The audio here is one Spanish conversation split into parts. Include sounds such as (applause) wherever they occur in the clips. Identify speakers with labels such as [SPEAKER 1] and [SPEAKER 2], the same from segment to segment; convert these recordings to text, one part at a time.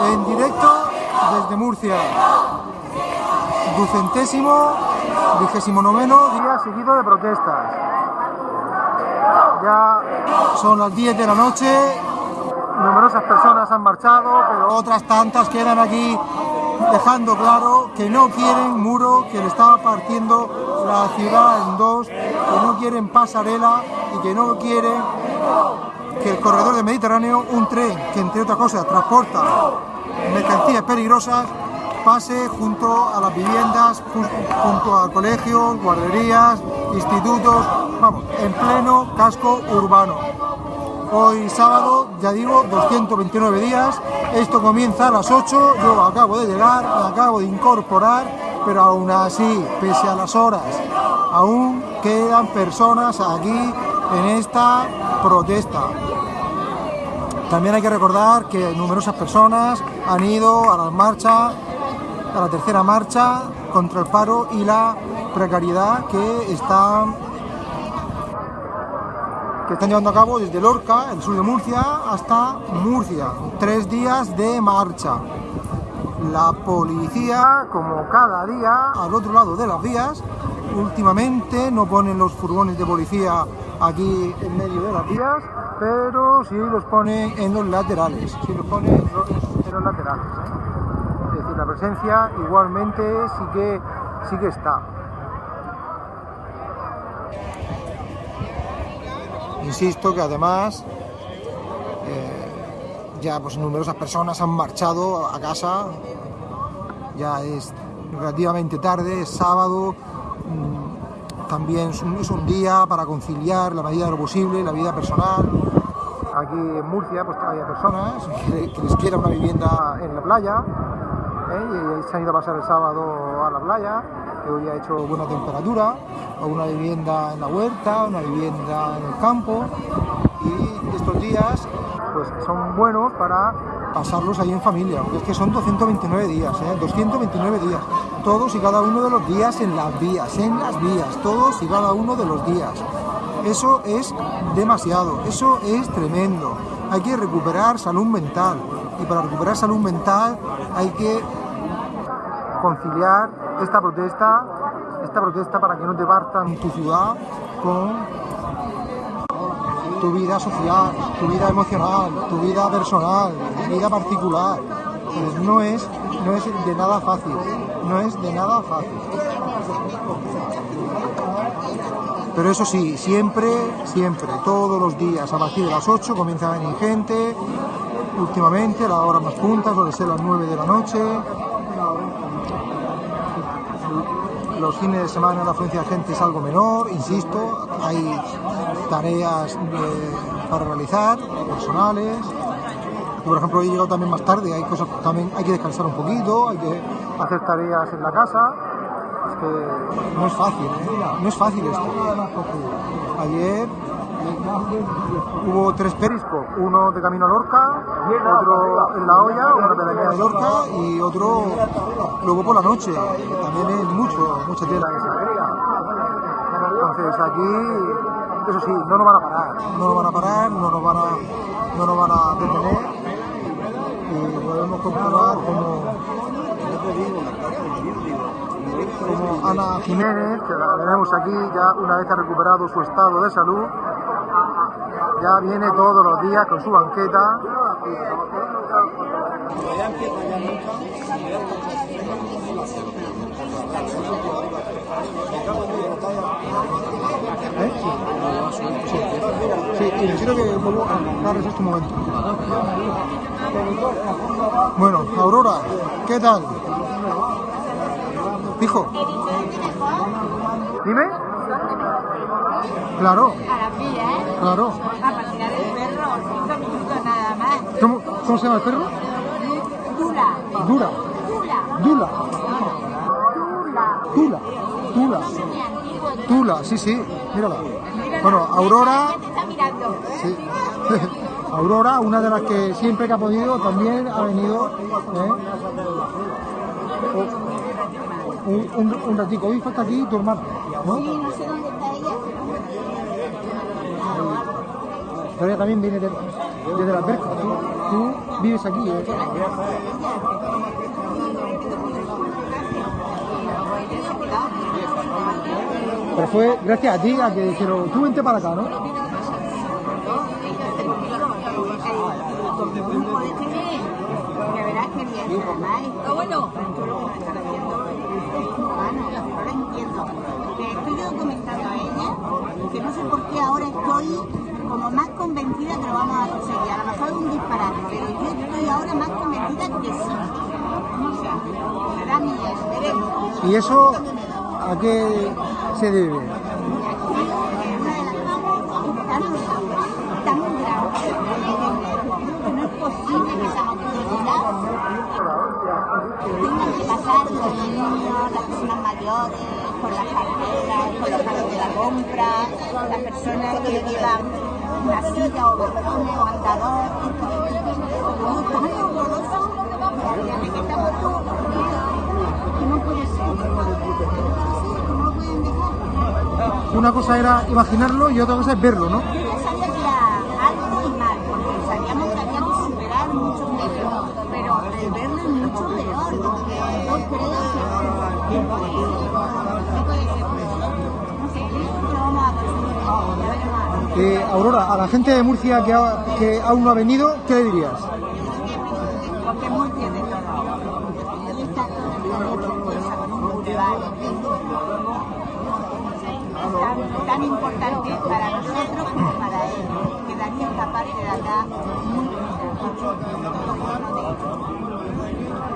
[SPEAKER 1] En directo desde Murcia. Ducentésimo, vigésimo noveno día seguido de protestas. Ya son las 10 de la noche, numerosas personas han marchado, pero otras tantas quedan aquí dejando claro que no quieren muro, que le está partiendo la ciudad en dos, que no quieren pasarela y que no quieren que el corredor del Mediterráneo, un tren que entre otras cosas transporta mercancías peligrosas, pase junto a las viviendas, junto a colegios, guarderías, institutos, vamos, en pleno casco urbano. Hoy sábado, ya digo, 229 días, esto comienza a las 8, yo acabo de llegar, acabo de incorporar, pero aún así, pese a las horas, aún quedan personas aquí en esta protesta. También hay que recordar que numerosas personas han ido a la marcha, a la tercera marcha contra el paro y la precariedad que están, que están llevando a cabo desde Lorca, el sur de Murcia, hasta Murcia. Tres días de marcha. La policía, como cada día, al otro lado de las vías, últimamente no ponen los furgones de policía aquí en medio de las vías, pero sí los pone en los laterales, sí los pone en los, laterales. ¿eh? Es decir, la presencia igualmente sí que, sí que está. Insisto que además eh, ya pues numerosas personas han marchado a casa, ya es relativamente tarde, es sábado, también es un, día para conciliar la medida de lo posible, la vida personal. Aquí en Murcia pues hay personas que, les quiera una vivienda en la playa ¿eh? y se han ido a pasar el sábado a la playa, que hoy ha hecho buena temperatura, o una vivienda en la huerta, una vivienda en el campo y estos días pues son buenos para pasarlos ahí en familia, porque es que son 229 días, ¿eh? 229 días, todos y cada uno de los días en las vías, en las vías, todos y cada uno de los días. Eso es demasiado, eso es tremendo. Hay que recuperar salud mental y para recuperar salud mental hay que conciliar esta protesta, esta protesta para que no te partan tu ciudad con tu vida social, tu vida emocional, tu vida personal, vida particular. Pues no es, no es de nada fácil, no es de nada fácil. Pero eso sí, siempre, siempre, todos los días, a partir de las 8 comienza a venir gente, últimamente a las horas más puntas, suele ser las 9 de la noche. Los fines de semana la afluencia de gente es algo menor, insisto, hay tareas para realizar, personales. Por ejemplo, he llegado también más tarde, hay cosas también, hay que descansar un poquito, hay que hacer tareas en la casa. Es que no es fácil, ¿eh? no es fácil esto. Ayer hubo tres periscos, uno de camino a Lorca, otro en la olla, uno de la de Lorca y otro luego por la noche. También es mucho, mucha tela Entonces aquí eso sí, no nos van a parar, no nos van a parar, no nos van a, no nos van a detener y podemos comprobar como, como Ana Jiménez, que la tenemos aquí, ya una vez ha recuperado su estado de salud, ya viene todos los días con su banqueta. ¿Eh? Sí, que a este momento. Bueno, Aurora, ¿qué tal? Hijo. ¿Dime? Claro. Claro. ¿Cómo, ¿Cómo se llama el perro?
[SPEAKER 2] Dula.
[SPEAKER 1] Dura.
[SPEAKER 2] Dula.
[SPEAKER 1] Dula. Dula. Tula. Tula, sí, sí, mírala. Bueno, Aurora. Sí. (laughs) Aurora, una de las que siempre que ha podido, también ha venido ¿eh? un, un, un ratico. Hoy falta aquí tu hermana, ¿no?
[SPEAKER 2] Sí, no sé dónde está ella.
[SPEAKER 1] Pero ella también viene de, desde la alberca, ¿sí? Tú vives aquí, ¿eh? Pero fue gracias a ti a que dijeron, tú vente para acá, ¿no?
[SPEAKER 2] Esto bueno. Lo que haciendo es no entiendo. Que estoy yo comentando a ella, que no sé por qué ahora estoy como más convencida que lo vamos a conseguir. A lo mejor es un disparate, pero yo estoy ahora más convencida que sí. O sea, será mi veremos.
[SPEAKER 1] ¿Y eso a qué se debe?
[SPEAKER 2] No es posible que esa motivación tengan que pasar los niños, las mayores, por las carreras, por los carros de la compra, las personas que llevan una silla o bastones o andador.
[SPEAKER 1] Una cosa era imaginarlo y otra cosa es verlo, ¿no? Aurora, a la gente de Murcia que, ha- que aún no ha venido, ¿qué le dirías?
[SPEAKER 2] Porque bien de todo. Tan, tan importante para nosotros como para él. Quedaría esta parte de acá muy bonita.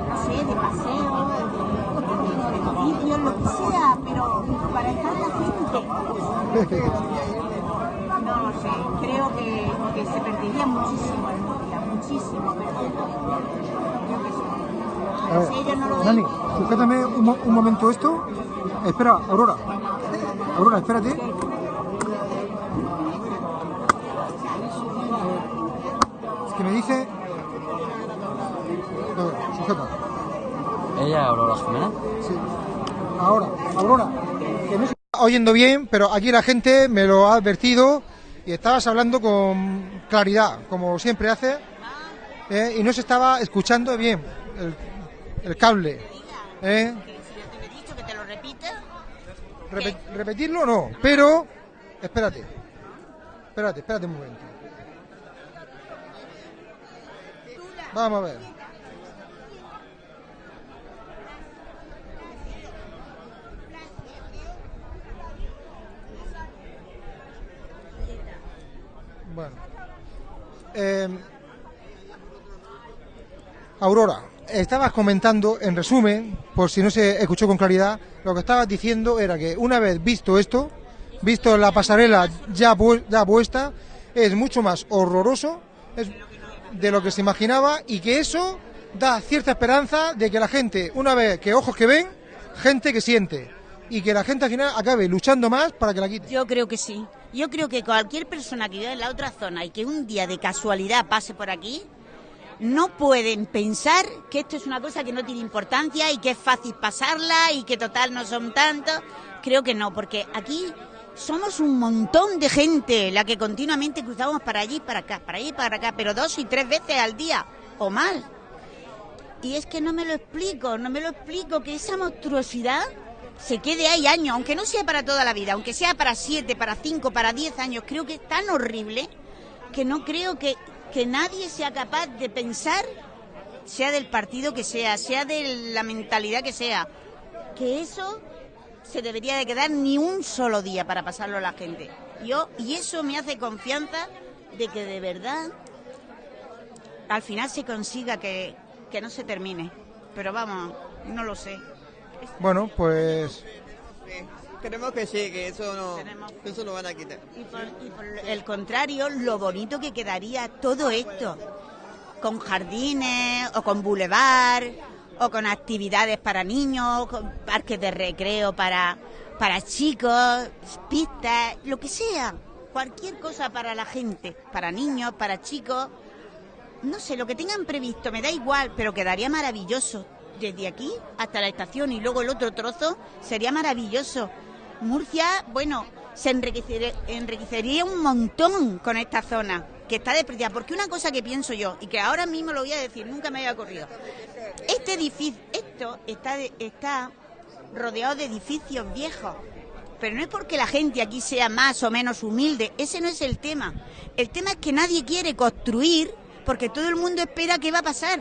[SPEAKER 2] No sé, de paseo, de edificios, lo que sea, pero para estar la gente. No lo sé, creo que, que se perdería muchísimo en Murcia, muchísimo, pero yo qué sé.
[SPEAKER 1] A ver,
[SPEAKER 2] Si ellos no lo
[SPEAKER 1] sujétame un, mo- un momento esto. Espera, Aurora. Aurora, espérate. Es que me dice... A ver, sujeta.
[SPEAKER 3] ¿Ella, Aurora Jimena?
[SPEAKER 1] Sí. Ahora, Aurora, que no se está oyendo bien, pero aquí la gente me lo ha advertido y estabas hablando con claridad, como siempre hace, ¿eh? y no se estaba escuchando bien el, el cable. ¿eh?
[SPEAKER 2] que si yo te lo he dicho, que te lo repita,
[SPEAKER 1] Repe- repetirlo no, pero espérate, espérate, espérate un momento. Vamos a ver. Bueno. Eh, Aurora, estabas comentando, en resumen, por si no se escuchó con claridad, lo que estabas diciendo era que una vez visto esto, visto la pasarela ya, pu- ya puesta, es mucho más horroroso de lo que se imaginaba y que eso da cierta esperanza de que la gente, una vez que ojos que ven, gente que siente y que la gente al final acabe luchando más para que la quite.
[SPEAKER 4] Yo creo que sí. Yo creo que cualquier persona que viva en la otra zona y que un día de casualidad pase por aquí, no pueden pensar que esto es una cosa que no tiene importancia y que es fácil pasarla y que total no son tantos. Creo que no, porque aquí somos un montón de gente la que continuamente cruzamos para allí, para acá, para allí, para acá, pero dos y tres veces al día o más. Y es que no me lo explico, no me lo explico, que esa monstruosidad se quede ahí años, aunque no sea para toda la vida, aunque sea para siete, para cinco, para diez años, creo que es tan horrible que no creo que, que nadie sea capaz de pensar, sea del partido que sea, sea de la mentalidad que sea, que eso se debería de quedar ni un solo día para pasarlo a la gente. Yo, y eso me hace confianza de que de verdad al final se consiga que, que no se termine. Pero vamos, no lo sé.
[SPEAKER 1] Bueno, pues
[SPEAKER 5] Queremos que sí, que eso no, que eso lo van a quitar.
[SPEAKER 4] Y por, y por el contrario, lo bonito que quedaría todo esto, con jardines o con bulevar o con actividades para niños, con parques de recreo para, para chicos, pistas, lo que sea, cualquier cosa para la gente, para niños, para chicos, no sé, lo que tengan previsto, me da igual, pero quedaría maravilloso. Desde aquí hasta la estación y luego el otro trozo sería maravilloso. Murcia, bueno, se enriquecería un montón con esta zona, que está despreciada. Porque una cosa que pienso yo, y que ahora mismo lo voy a decir, nunca me había ocurrido. Este edificio, esto está, de- está rodeado de edificios viejos. Pero no es porque la gente aquí sea más o menos humilde, ese no es el tema. El tema es que nadie quiere construir porque todo el mundo espera qué va a pasar.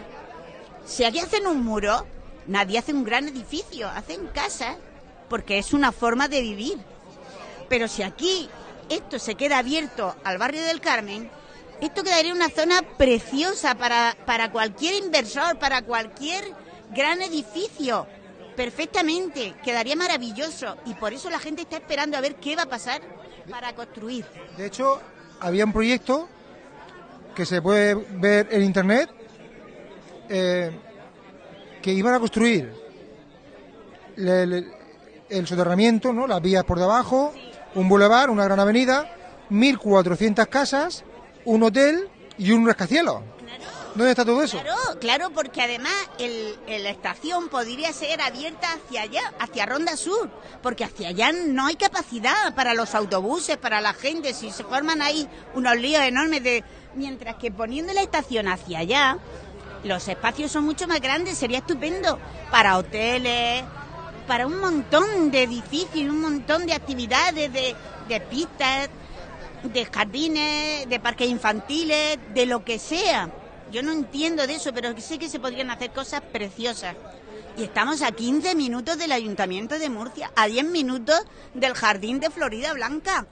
[SPEAKER 4] Si aquí hacen un muro, nadie hace un gran edificio, hacen casas porque es una forma de vivir. Pero si aquí esto se queda abierto al barrio del Carmen, esto quedaría una zona preciosa para, para cualquier inversor, para cualquier gran edificio. Perfectamente, quedaría maravilloso. Y por eso la gente está esperando a ver qué va a pasar para construir.
[SPEAKER 1] De hecho, había un proyecto que se puede ver en internet eh, que iban a construir le- le- el soterramiento, ¿no? las vías por debajo, un bulevar, una gran avenida, 1.400 casas, un hotel y un rascacielos. ¿Dónde está todo eso?
[SPEAKER 4] Claro, claro, porque además el, el- la estación podría ser abierta hacia allá, hacia Ronda Sur, porque hacia allá no hay capacidad para los autobuses, para la gente, si se forman ahí unos líos enormes de... Mientras que poniendo la estación hacia allá, los espacios son mucho más grandes, sería estupendo para hoteles, para un montón de edificios, un montón de actividades, de, de pistas, de jardines, de parques infantiles, de lo que sea. Yo no entiendo de eso, pero sé que se podrían hacer cosas preciosas. Y estamos a 15 minutos del Ayuntamiento de Murcia, a 10 minutos del Jardín de Florida Blanca.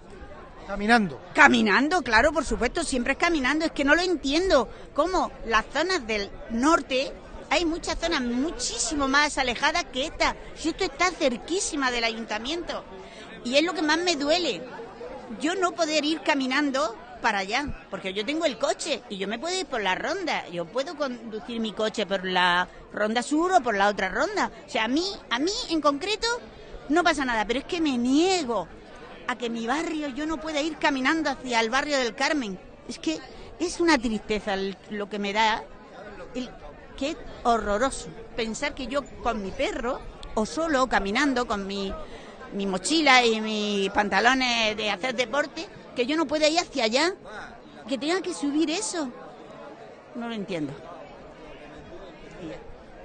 [SPEAKER 1] Caminando.
[SPEAKER 4] Caminando, claro, por supuesto, siempre es caminando. Es que no lo entiendo. ¿Cómo las zonas del norte, hay muchas zonas muchísimo más alejadas que esta? Si esto está cerquísima del ayuntamiento. Y es lo que más me duele. Yo no poder ir caminando para allá, porque yo tengo el coche y yo me puedo ir por la ronda. Yo puedo conducir mi coche por la ronda sur o por la otra ronda. O sea, a mí, a mí en concreto no pasa nada, pero es que me niego a que mi barrio yo no pueda ir caminando hacia el barrio del Carmen. Es que es una tristeza lo que me da, el, que horroroso pensar que yo con mi perro o solo caminando con mi, mi mochila y mis pantalones de hacer deporte, que yo no pueda ir hacia allá, que tenga que subir eso. No lo entiendo.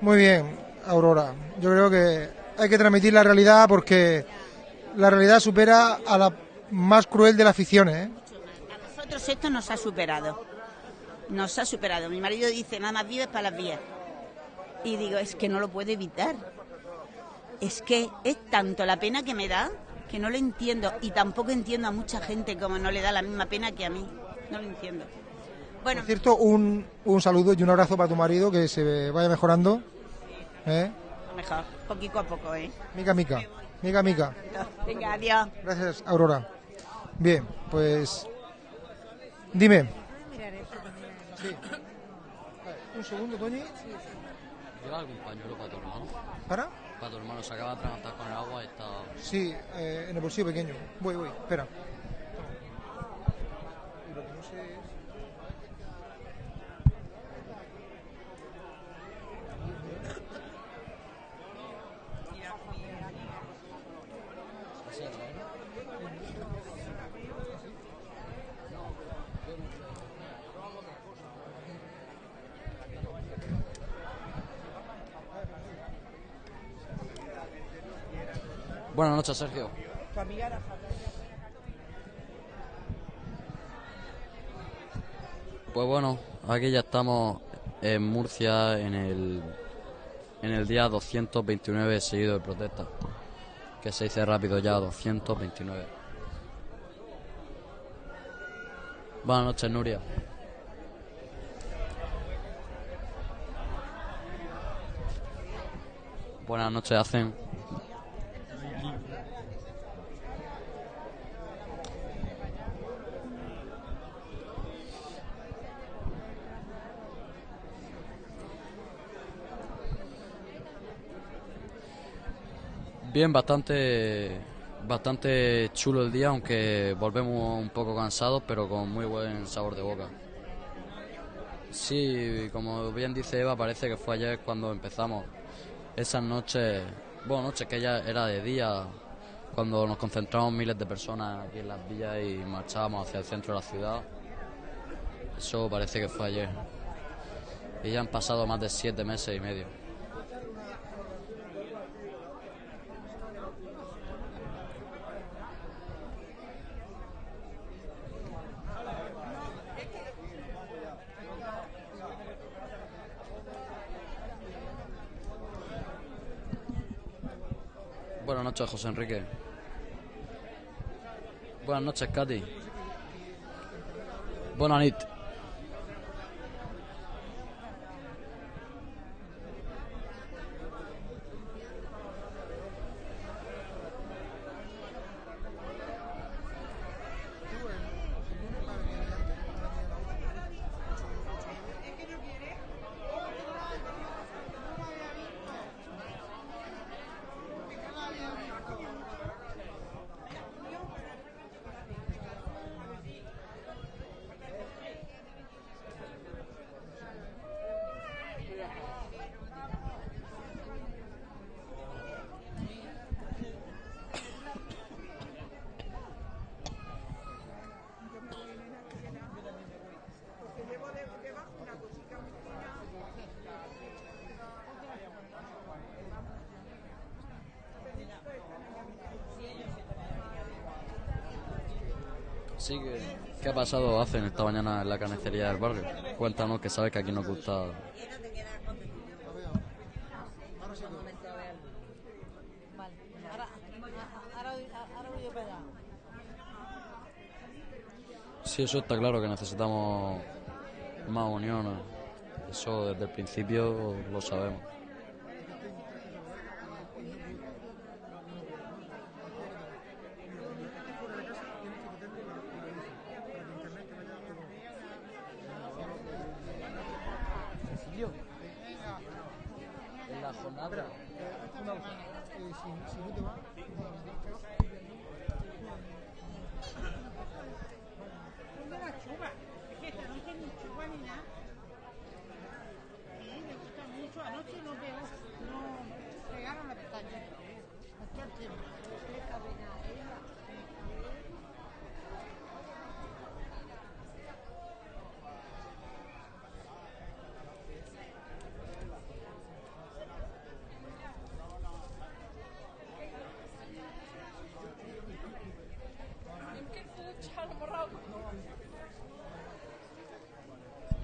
[SPEAKER 1] Muy bien, Aurora. Yo creo que hay que transmitir la realidad porque la realidad supera a la más cruel de las ficciones. ¿eh?
[SPEAKER 4] A nosotros esto nos ha superado. Nos ha superado. Mi marido dice, nada más vives para las vías. Y digo, es que no lo puedo evitar. Es que es tanto la pena que me da que no lo entiendo. Y tampoco entiendo a mucha gente como no le da la misma pena que a mí. No lo entiendo. Bueno,
[SPEAKER 1] Por cierto, un, un saludo y un abrazo para tu marido, que se vaya mejorando. ¿eh?
[SPEAKER 4] mejor, poquito a poco, ¿eh?
[SPEAKER 1] Mica, mica. Mica, mica.
[SPEAKER 4] Venga, adiós.
[SPEAKER 1] Gracias, Aurora. Bien, pues... Dime. Sí. Un segundo, Toñi.
[SPEAKER 3] ¿Lleva algún pañuelo para tu hermano?
[SPEAKER 1] ¿Para?
[SPEAKER 3] Para tu hermano, se acaba de atragantar con el agua y está...
[SPEAKER 1] Sí, eh, en el bolsillo pequeño. Voy, voy, espera.
[SPEAKER 3] Buenas noches, Sergio. Pues bueno, aquí ya estamos en Murcia en el, en el día 229 seguido de protesta. Que se dice rápido ya, 229. Buenas noches, Nuria. Buenas noches, hacen. Bien, bastante bastante chulo el día, aunque volvemos un poco cansados, pero con muy buen sabor de boca. Sí, como bien dice Eva, parece que fue ayer cuando empezamos. Esas noches, bueno, noches que ya era de día, cuando nos concentramos miles de personas aquí en las villas y marchábamos hacia el centro de la ciudad. Eso parece que fue ayer. Y ya han pasado más de siete meses y medio. Buenas noches, José Enrique. Buenas noches, Katy. Buenas nit. Sí, que, ¿qué ha pasado hacen esta mañana en la carnicería del barrio? Cuéntanos que sabes que aquí nos gusta. Sí, eso está claro que necesitamos más unión. Eso desde el principio lo sabemos. En la jornada.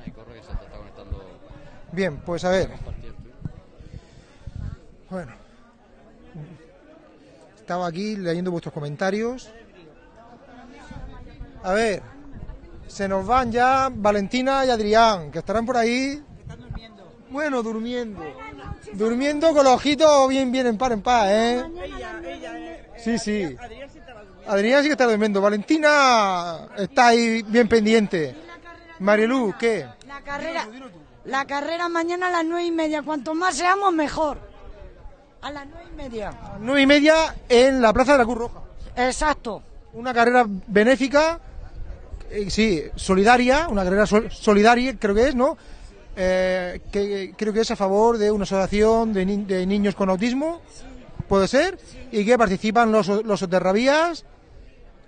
[SPEAKER 3] Ay, corre que se te está conectando.
[SPEAKER 1] Bien, pues a ver, bueno. Estaba aquí leyendo vuestros comentarios. A ver, se nos van ya Valentina y Adrián, que estarán por ahí. Bueno, durmiendo. Durmiendo con los ojitos bien, bien en par, en par, ¿eh? Sí, sí. Adrián sí que está durmiendo. Valentina está ahí bien pendiente. Marilu, ¿qué?
[SPEAKER 6] La carrera, la carrera mañana a las nueve y media. Cuanto más seamos, mejor. A las nueve y media.
[SPEAKER 1] Nueve y media en la Plaza de la Cruz Roja.
[SPEAKER 6] Exacto.
[SPEAKER 1] Una carrera benéfica, eh, sí, solidaria, una carrera sol- solidaria, creo que es, ¿no? Eh, que creo que es a favor de una asociación de, ni- de niños con autismo, puede ser, y que participan los, los soterravías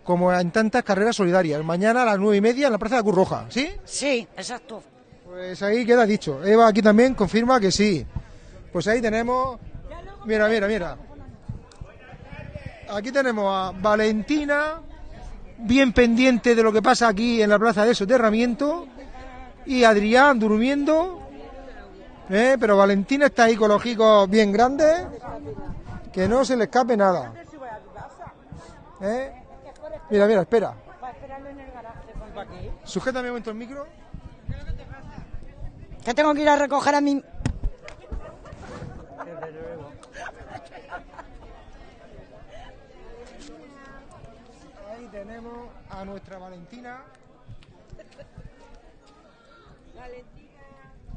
[SPEAKER 1] como en tantas carreras solidarias. Mañana a las nueve y media en la Plaza de la Cruz Roja, ¿sí?
[SPEAKER 6] Sí, exacto.
[SPEAKER 1] Pues ahí queda dicho. Eva aquí también confirma que sí. Pues ahí tenemos. Mira, mira, mira. Aquí tenemos a Valentina, bien pendiente de lo que pasa aquí en la plaza de soterramiento. Y Adrián durmiendo. ¿eh? Pero Valentina está ahí con los hijos bien grandes. Que no se le escape nada. ¿eh? Mira, mira, espera. Sujétame un momento el micro.
[SPEAKER 6] Que tengo que ir a recoger a mi...
[SPEAKER 1] Ahí tenemos a nuestra Valentina.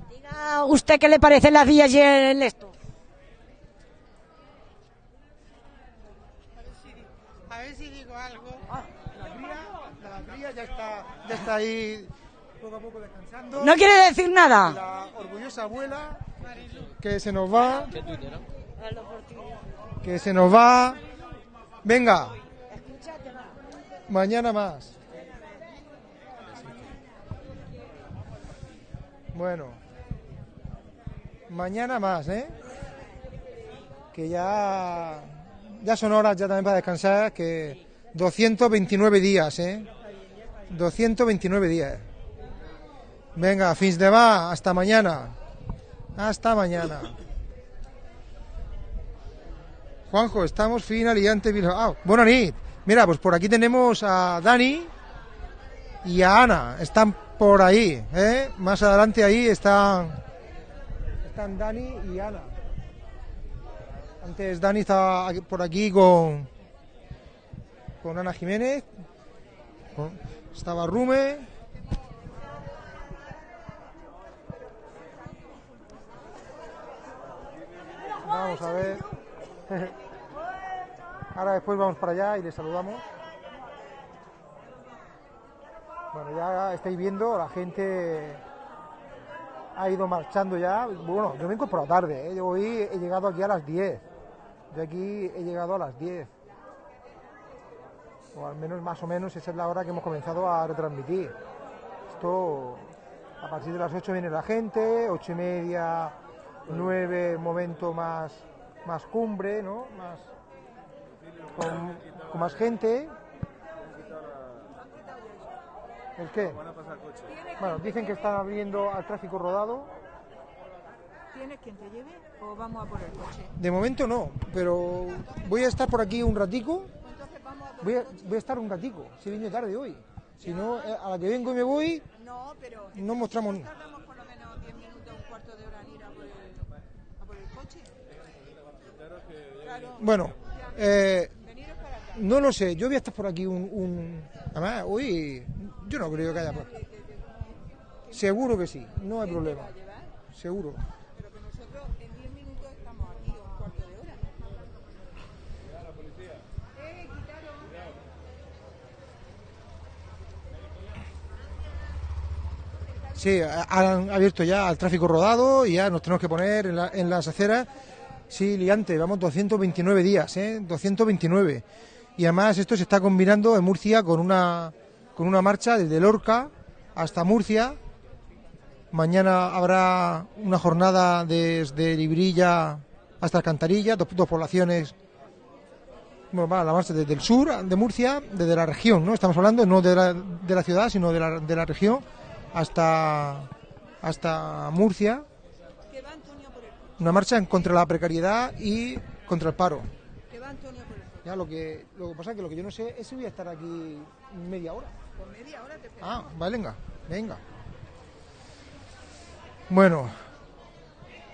[SPEAKER 6] Diga usted qué le parece la vía y el esto.
[SPEAKER 1] A ver si digo algo. La cría, la cría ya está, ya está ahí poco a poco descansando.
[SPEAKER 6] ¿No quiere decir nada?
[SPEAKER 1] La orgullosa abuela que se nos va, que se nos va. Venga. Mañana más. Bueno, mañana más, ¿eh? Que ya, ya son horas ya también para descansar, que 229 días, ¿eh? 229 días. Venga, fins de va, hasta mañana. Hasta mañana. Juanjo, estamos fin aliante Bilbao. Ah, buena nit. Mira, pues por aquí tenemos a Dani y a Ana. Están por ahí, ¿eh? Más adelante ahí están, están Dani y Ana. Antes Dani estaba por aquí con, con Ana Jiménez. estaba Rume. A ver. (laughs) Ahora después vamos para allá y les saludamos. Bueno, ya estáis viendo, la gente ha ido marchando ya. Bueno, yo me he incorporado tarde, ¿eh? yo hoy he llegado aquí a las 10. Yo aquí he llegado a las 10. O al menos más o menos esa es la hora que hemos comenzado a retransmitir. Esto a partir de las 8 viene la gente, 8 y media, 9 momento más, más cumbre, ¿no? Más, con, con más gente. ¿El qué? Bueno, dicen que están abriendo al tráfico rodado.
[SPEAKER 7] ¿Tienes quien te lleve o vamos a por el coche?
[SPEAKER 1] De momento no, pero voy a estar por aquí un ratico. Voy a, voy a estar un ratico, si venido tarde hoy. Si no, eh, a la que vengo y me voy,
[SPEAKER 7] No,
[SPEAKER 1] mostramos...
[SPEAKER 7] tardamos por lo menos 10 minutos, un cuarto de hora en ir a por el, a por el coche. Claro,
[SPEAKER 1] Bueno, eh, no lo sé, yo voy a por aquí un... un- Además, hoy yo no creo que haya... pro- Seguro que sí, no hay problema. Seguro.
[SPEAKER 7] Pero que nosotros en 10 minutos estamos aquí, o un cuarto de hora. Quitaros.
[SPEAKER 1] Sí, ha- han abierto ya al tráfico rodado y ya nos tenemos que poner en las aceras. Sí, liante, vamos 229 días, ¿eh? 229. Y además esto se está combinando en Murcia con una, con una marcha desde Lorca hasta Murcia. Mañana habrá una jornada desde Librilla hasta Alcantarilla, dos, dos poblaciones. Bueno, va la marcha desde el sur de Murcia, desde la región, ¿no? Estamos hablando no de la, de la ciudad, sino de la, de la región hasta, hasta Murcia.
[SPEAKER 7] Que va Antonio por el coche.
[SPEAKER 1] Una marcha en contra de la precariedad y contra el paro.
[SPEAKER 7] Va Antonio por.
[SPEAKER 1] Ya lo que, lo que pasa es que lo que yo no sé es si voy a estar aquí media hora.
[SPEAKER 7] Por media hora te esperamos.
[SPEAKER 1] Ah, vale, venga, venga. Bueno,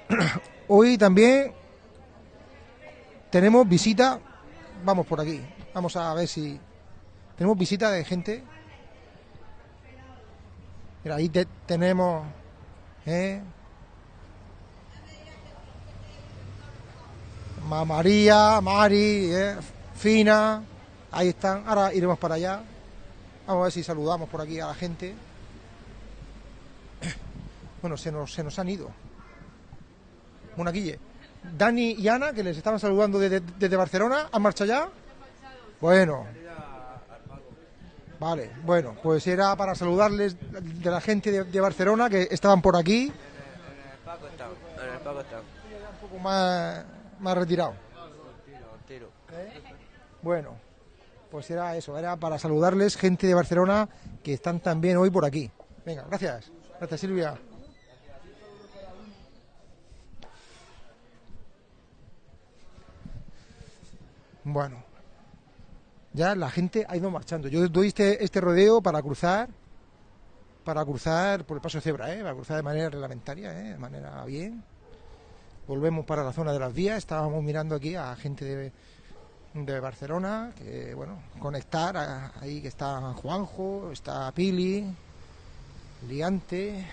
[SPEAKER 1] (clears throat) hoy también tenemos visita. Vamos por aquí. Vamos a ver si tenemos visita de gente. Mira, ahí te- tenemos. ¿eh? María, Mari, ¿eh? Fina. Ahí están. Ahora iremos para allá. Vamos a ver si saludamos por aquí a la gente. (coughs) Bueno, se nos, se nos han ido. Monaquille. Dani y Ana, que les estaban saludando desde, desde Barcelona, ¿han marchado ya? Bueno. Vale, bueno, pues era para saludarles de la gente de, de Barcelona que estaban por aquí,
[SPEAKER 5] Paco está. En el Paco está.
[SPEAKER 1] un poco más, más retirados.
[SPEAKER 5] Tiro.
[SPEAKER 1] Bueno, pues era eso, era para saludarles gente de Barcelona que están también hoy por aquí. Venga, gracias. Gracias, Silvia. Bueno, ya la gente ha ido marchando. Yo doy este, este rodeo para cruzar, para cruzar por el paso de cebra, ¿eh? para cruzar de manera reglamentaria, ¿eh? de manera bien. Volvemos para la zona de las vías. Estábamos mirando aquí a gente de, de Barcelona, que bueno, conectar ahí que está Juanjo, está Pili, Liante,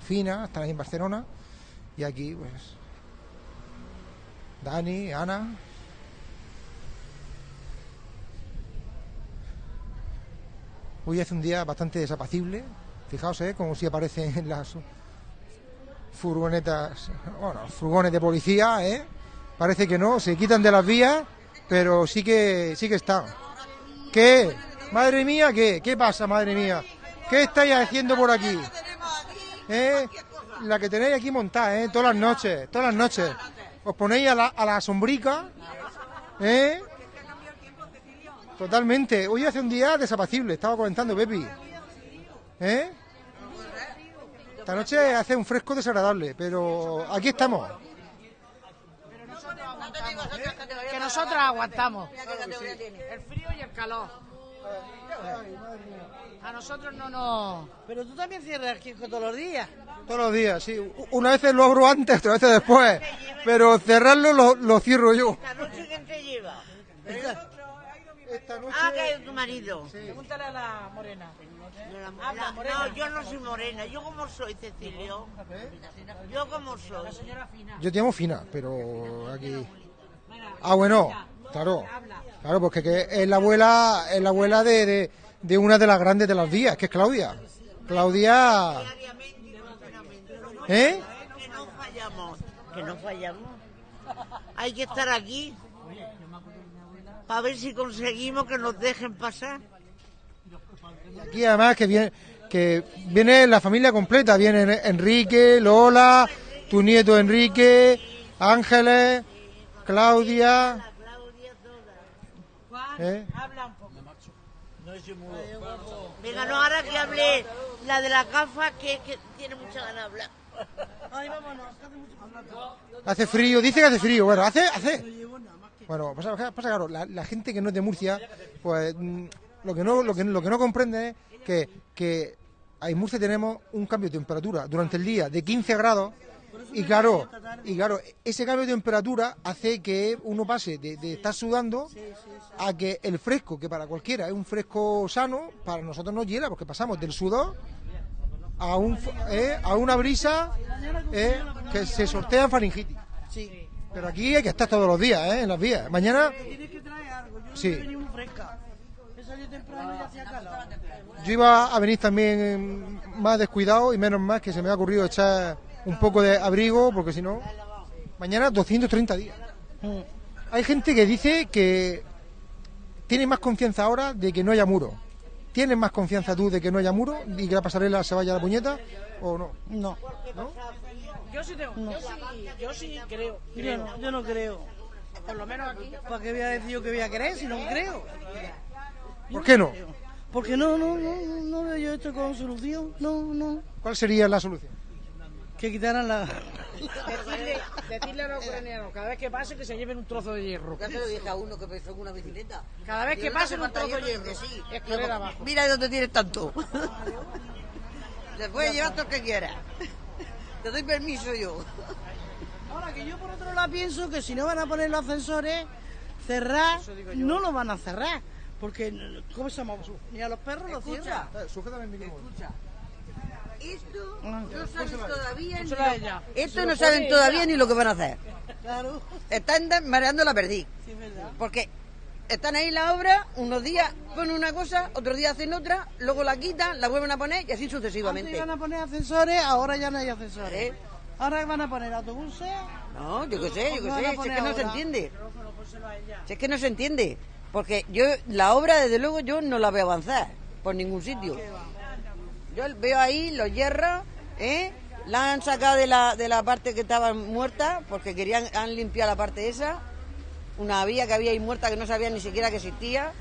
[SPEAKER 1] Fina, están ahí en Barcelona, y aquí pues Dani, Ana. Hoy hace un día bastante desapacible, fijaos, ¿eh? como si aparecen en (laughs) las furgonetas, bueno, furgones de policía, ¿eh? Parece que no, se quitan de las vías, pero sí que sí que están. ¿Qué? Madre mía, ¿qué? ¿Qué pasa, madre mía? ¿Qué estáis haciendo por aquí? ¿Eh? la que tenéis aquí montada, ¿eh? Todas las noches, todas las noches. Os ponéis a la, a la sombrica, ¿eh? Totalmente. Hoy hace un día desapacible, estaba comentando Pepi. ¿Eh? Esta noche hace un fresco desagradable, pero aquí estamos.
[SPEAKER 8] Que nosotros aguantamos. El frío y el calor. A nosotros no nos...
[SPEAKER 9] Pero tú también cierras el kiosco todos los días.
[SPEAKER 1] Todos los días, sí. Una vez lo abro antes, otra vez después. Pero cerrarlo lo, lo cierro yo.
[SPEAKER 9] ¿Esta noche quién te lleva?
[SPEAKER 1] Esta noche...
[SPEAKER 9] Ah, que es tu marido.
[SPEAKER 8] Pregúntale a la morena.
[SPEAKER 9] Habla, no, yo no soy morena. ¿Yo cómo soy, Cecilio? ¿Yo cómo soy?
[SPEAKER 1] Yo te llamo Fina, pero aquí... Ah, bueno, claro. Claro, porque que es la abuela, es la abuela de, de, de una de las grandes de las días, que es Claudia. Claudia... ¿Eh?
[SPEAKER 9] Que no fallamos. Que no fallamos. Hay que estar aquí. Para ver si conseguimos que nos dejen pasar.
[SPEAKER 1] Aquí además que viene, que viene la familia completa, viene Enrique, Lola, tu nieto Enrique, Ángeles, Claudia. ¿eh?
[SPEAKER 9] Habla un poco. Venga, no, ahora que hable la de la gafa, que, que tiene mucha ganas de hablar. Ay, vámonos.
[SPEAKER 1] Hace frío, dice que hace frío, bueno, hace, hace. Bueno, pasa, pasa claro, la, la gente que no es de Murcia, pues mm, lo que no, lo que, lo que no comprende es que, que en Murcia tenemos un cambio de temperatura durante el día de 15 grados y claro, y claro, ese cambio de temperatura hace que uno pase de, de estar sudando a que el fresco, que para cualquiera es un fresco sano, para nosotros nos hiela, porque pasamos del sudor a, un, eh, a una brisa eh, que se sortea en faringitis.
[SPEAKER 9] Sí.
[SPEAKER 1] Pero aquí hay que estar todos los días, ¿eh? en las vías. Mañana,
[SPEAKER 9] Tienes que traer algo. Yo
[SPEAKER 1] Sí.
[SPEAKER 9] no muy fresca. He salido temprano y hacía calor.
[SPEAKER 1] yo iba a venir también más descuidado y menos más que se me ha ocurrido echar un poco de abrigo, porque si no, mañana 230 días. Hay gente que dice que tiene más confianza ahora de que no haya muro. ¿Tienes más confianza tú de que no haya muro y que la pasarela se vaya a la puñeta o no?
[SPEAKER 9] No.
[SPEAKER 8] Yo sí tengo. Yo sí, yo sí creo.
[SPEAKER 9] Yo no, yo no creo.
[SPEAKER 8] Por lo menos aquí.
[SPEAKER 9] ¿Para qué voy a decir yo que voy a creer si no creo?
[SPEAKER 1] ¿Por qué no?
[SPEAKER 9] Porque no, no, no, no, veo yo esto con solución. No, no.
[SPEAKER 1] ¿Cuál sería la solución?
[SPEAKER 9] Que quitaran la...
[SPEAKER 8] Decirle, decirle a los ucranianos, cada vez que pase, que se lleven un trozo de hierro.
[SPEAKER 10] Ya se lo dije a uno que pensó en una bicicleta.
[SPEAKER 8] Cada vez que
[SPEAKER 10] Digo, no
[SPEAKER 8] pase
[SPEAKER 10] hace
[SPEAKER 8] un trozo de
[SPEAKER 10] hierro,
[SPEAKER 8] hierro.
[SPEAKER 10] que sí.
[SPEAKER 8] Escalera abajo.
[SPEAKER 10] Mira dónde tienes tanto. (laughs) Te puedes llevar todo lo que quieras. Te doy permiso yo. (laughs)
[SPEAKER 9] Ahora que yo por otro lado pienso que si no van a poner los ascensores, cerrar, no lo van a cerrar. Porque, ¿cómo se llama? Ni a los perros los cierran.
[SPEAKER 10] Escucha. Esto
[SPEAKER 9] Ah,
[SPEAKER 10] no saben todavía ni lo, esto no saben todavía ni lo que van a hacer. (laughs)
[SPEAKER 9] Claro,
[SPEAKER 10] Están mareando la perdiz.
[SPEAKER 9] sí, es verdad.
[SPEAKER 10] Porque están ahí la obra, unos días ponen una cosa, otros días hacen otra, luego la quitan, la vuelven a poner y así
[SPEAKER 9] Antes
[SPEAKER 10] sucesivamente.
[SPEAKER 9] iban a poner ascensores, ahora ya no hay ascensores.
[SPEAKER 10] ¿Eh?
[SPEAKER 9] Ahora van a poner autobuses.
[SPEAKER 10] No, yo qué sé, yo qué sé, si es que no se entiende. Si es que no se entiende. Porque yo, la obra, desde luego, yo no la veo avanzar por ningún sitio. Yo veo ahí los hierros, ¿eh? La han sacado de la, de la parte que estaba muerta, porque querían, han limpiado la parte esa. Una vía que había ahí muerta que no sabían ni siquiera que existía.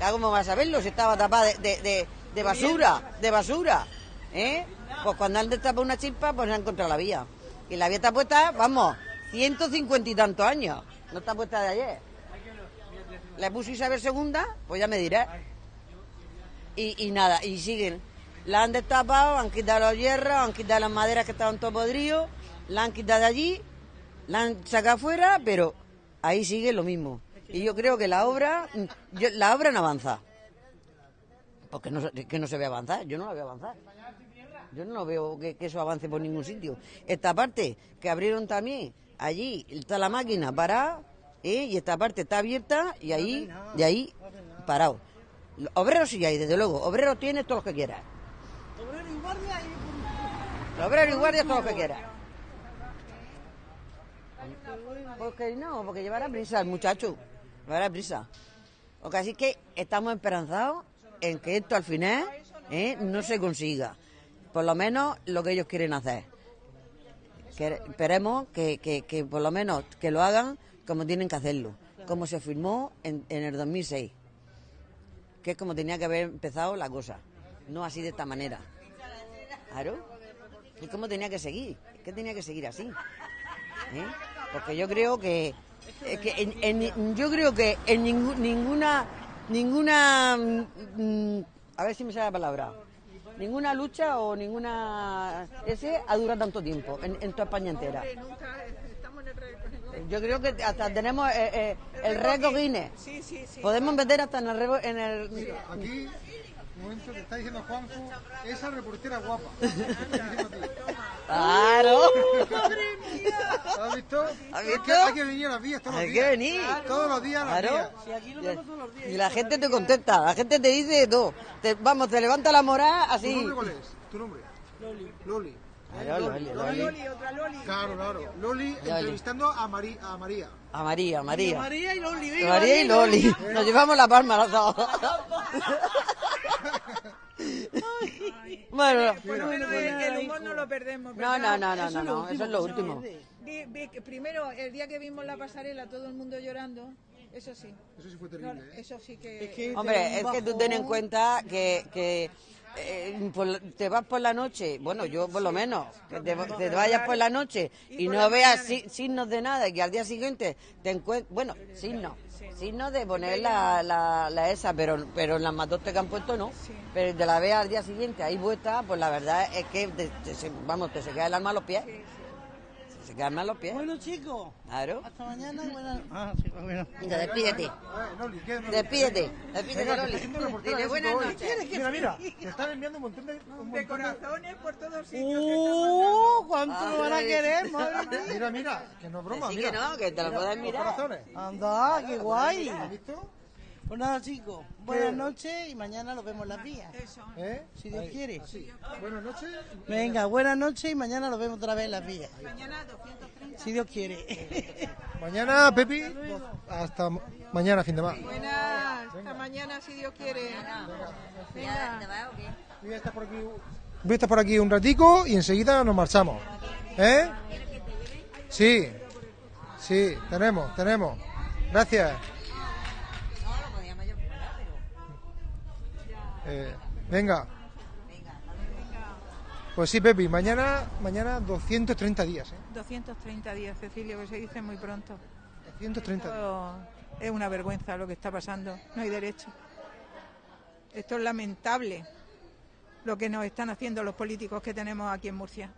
[SPEAKER 10] Ya, ¿Cómo vas a verlo? Si estaba tapada de, basura, de basura. ¿eh? Pues cuando han destapado una chispa, pues han encontrado la vía. Y la vía está puesta, vamos, 150 y tantos años. No está puesta de ayer. Le puso Isabel segunda, pues ya me dirás. Y, nada, y siguen. La han destapado, han quitado los hierros, han quitado las maderas que estaban todo podridos, la han quitado de allí, la han sacado afuera, pero ahí sigue lo mismo. Y yo creo que la obra, yo- la obra no avanza. Porque no, se- que no se ve avanzar, yo no la veo avanzar. Yo no veo que, que eso avance por ningún sitio. Esta parte que abrieron también, allí está la máquina parada, ¿eh? y esta parte está abierta, y ahí, de ahí, parado. Obreros sí hay, desde luego. Obreros tienes todos los que quieras. Obreros y guardias todos los que quieras. Porque no, porque llevará prisa el muchacho. Llevará prisa. Porque así que estamos esperanzados en que esto al final ¿eh? no se consiga. Por lo menos lo que ellos quieren hacer. esperemos que, que, que por lo menos que lo hagan como tienen que hacerlo, como se firmó en, en el 2006, que es como tenía que haber empezado la cosa, no así de esta manera. Claro, es como tenía que seguir, es que tenía que seguir así. ¿eh? Porque yo creo que, es que en, en- yo creo que en ningú- ninguna ninguna mm, a ver si me sale la palabra ninguna lucha o ninguna ese ha durado tanto tiempo en, en toda España entera. Yo creo que hasta tenemos eh, eh, el récord Guinness.
[SPEAKER 7] Sí, sí, sí.
[SPEAKER 10] Podemos meter hasta en el récord- en el
[SPEAKER 1] Mira, aquí, un momento, te está diciendo Juanjo, esa reportera guapa. (laughs)
[SPEAKER 10] Claro. (laughs)
[SPEAKER 1] ¿Has visto?
[SPEAKER 10] ¿Has
[SPEAKER 1] Es
[SPEAKER 10] visto?
[SPEAKER 1] que hay que venir a las vías todos
[SPEAKER 10] Hay
[SPEAKER 1] los
[SPEAKER 10] que
[SPEAKER 1] días.
[SPEAKER 10] venir.
[SPEAKER 1] Todos los días a las
[SPEAKER 10] Claro.
[SPEAKER 9] Si aquí lo vemos todos los días.
[SPEAKER 10] Y la gente te contesta, la gente te dice todo. Te- vamos, te levanta la moral
[SPEAKER 1] ¿Tu
[SPEAKER 10] así.
[SPEAKER 1] nombre cuál es? ¿Tu nombre? Loli. Loli.
[SPEAKER 10] Claro, Loli, Loli.
[SPEAKER 7] Loli, otra Loli.
[SPEAKER 1] Claro, claro. Loli entrevistando a, Mari- a María.
[SPEAKER 10] A María, María.
[SPEAKER 9] María y Loli. venga,
[SPEAKER 10] María y Loli. Nos llevamos la palma los dos. (laughs) (laughs) Bueno,
[SPEAKER 7] Por lo menos el, el humor no lo perdemos.
[SPEAKER 10] no,
[SPEAKER 7] ¿verdad?
[SPEAKER 10] no, no, no, no, no, eso es lo último.
[SPEAKER 7] Vi- vi que primero, el día que vimos la pasarela, todo el mundo llorando, eso sí.
[SPEAKER 1] Eso sí fue
[SPEAKER 7] No,
[SPEAKER 1] terrible, ¿eh?
[SPEAKER 7] eso sí que...
[SPEAKER 9] que
[SPEAKER 10] Hombre, es que tú ten en cuenta que, que eh, por te vas por la noche, bueno, yo por lo menos, que te, te vayas por la noche y no veas si- signos de nada y que al día siguiente te encuentres, bueno, signos, signos de poner la, la, la esa, pero, pero en las matotes que han puesto no, pero de la veas al día siguiente ahí puesta, pues la verdad es que, te- te vamos, te se queda el alma a los pies, se queda el alma a los pies,
[SPEAKER 9] Bueno, chicos.
[SPEAKER 10] claro.
[SPEAKER 9] Hasta mañana. Buenas. (laughs) Ah, sí, bueno.
[SPEAKER 10] Venga, despídete, despídete, despídete, Loli. Dile buenas noches.
[SPEAKER 1] Mira, mira, te están enviando un montón de... un
[SPEAKER 7] De
[SPEAKER 1] montón de-
[SPEAKER 7] corazones por todos sitios.
[SPEAKER 9] ¡Uh! ¿Cuánto lo van a querer, (laughs) madre mía?
[SPEAKER 1] Mira, mira, que no es broma,
[SPEAKER 10] Sí
[SPEAKER 1] mira.
[SPEAKER 10] que no, que te lo
[SPEAKER 1] los
[SPEAKER 10] mirar.
[SPEAKER 1] corazones.
[SPEAKER 9] Anda, qué guay.
[SPEAKER 1] ¿Has visto?
[SPEAKER 9] Pues nada, chicos. Buenas noches y mañana nos vemos en las vías.
[SPEAKER 7] Eso.
[SPEAKER 1] ¿Eh?
[SPEAKER 9] Si Dios
[SPEAKER 1] Ahí,
[SPEAKER 9] quiere.
[SPEAKER 1] así. Buenas noches.
[SPEAKER 9] Venga, buenas noches y mañana nos vemos otra vez en las vías.
[SPEAKER 7] Mañana 230.
[SPEAKER 9] Si Dios quiere.
[SPEAKER 1] Mañana, Pepi, hasta mañana, fin de más.
[SPEAKER 7] Buenas, hasta mañana si Dios quiere. Venga.
[SPEAKER 1] Voy a estar por aquí, voy a estar por aquí un ratico y enseguida nos marchamos. ¿Eh? Sí, sí, tenemos, tenemos. Gracias. Eh, venga. Pues sí, Pepi, mañana, mañana 230 días, ¿eh?
[SPEAKER 7] 230 días, Cecilio, que se dice muy pronto.
[SPEAKER 1] 230 días.
[SPEAKER 7] Es una vergüenza lo que está pasando. No hay derecho. Esto es lamentable lo que nos están haciendo los políticos que tenemos aquí en Murcia.